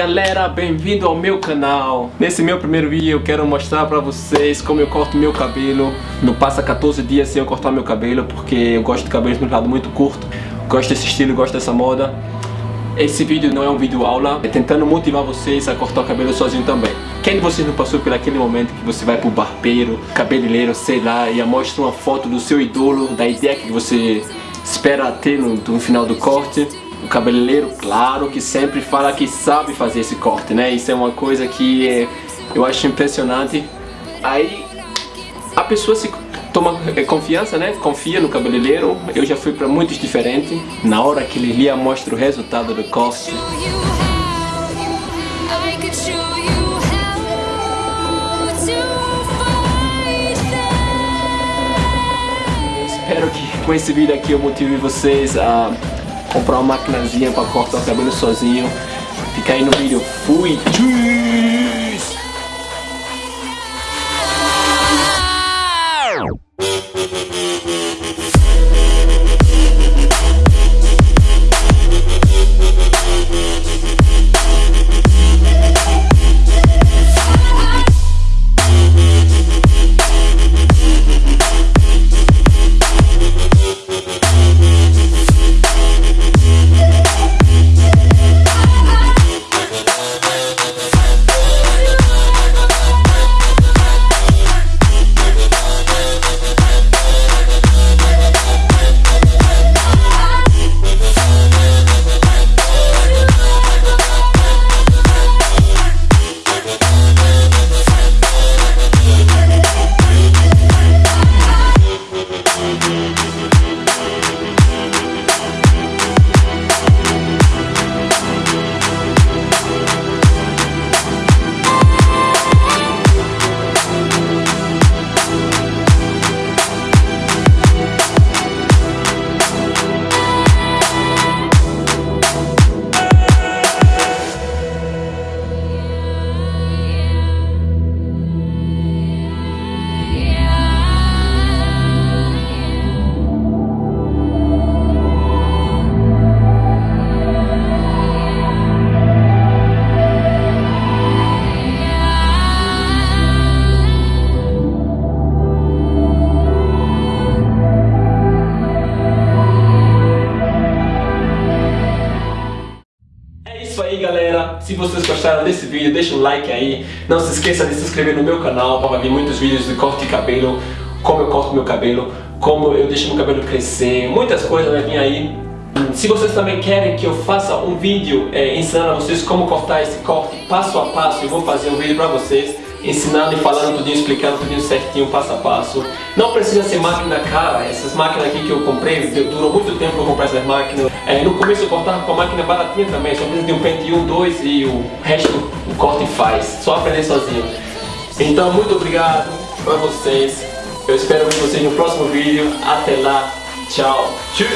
galera, bem-vindo ao meu canal. Nesse meu primeiro vídeo eu quero mostrar pra vocês como eu corto meu cabelo. Não passa 14 dias sem eu cortar meu cabelo Porque eu gosto de cabelo lado muito curto. Gosto desse estilo, gosto dessa moda. Esse vídeo não é um vídeo aula. É tentando motivar vocês a cortar o cabelo sozinho também. Quem de vocês não passou por aquele momento que você vai pro barbeiro, cabeleireiro, sei lá E mostra uma foto do seu idolo, da ideia que você espera ter no, no final do corte o cabeleireiro, claro, que sempre fala que sabe fazer esse corte, né? Isso é uma coisa que é, eu acho impressionante. Aí a pessoa se toma é, confiança, né? Confia no cabeleireiro. Eu já fui para muitos diferentes. Na hora que ele lhe mostra o resultado do corte. Espero que com esse vídeo aqui eu motive vocês a comprar uma maquinazinha pra cortar o cabelo sozinho. Fica aí no vídeo. Fui! Galera, se vocês gostaram desse vídeo, deixa um like aí. Não se esqueça de se inscrever no meu canal para ver muitos vídeos de corte de cabelo, como eu corto meu cabelo, como eu deixo meu cabelo crescer, muitas coisas vai vir aí. Se vocês também querem que eu faça um vídeo é, ensinando a vocês como cortar esse corte passo a passo, eu vou fazer um vídeo para vocês ensinando e falando tudinho, explicando tudinho certinho, passo a passo. Não precisa ser máquina cara, essas máquinas aqui que eu comprei, durou muito tempo para comprar essas máquinas. É, no começo eu cortava com a máquina baratinha também, só precisa de um pente 1, 2 e o resto o corte faz, só aprender sozinho. Então muito obrigado para vocês, eu espero ver vocês no próximo vídeo, até lá, tchau, tchau!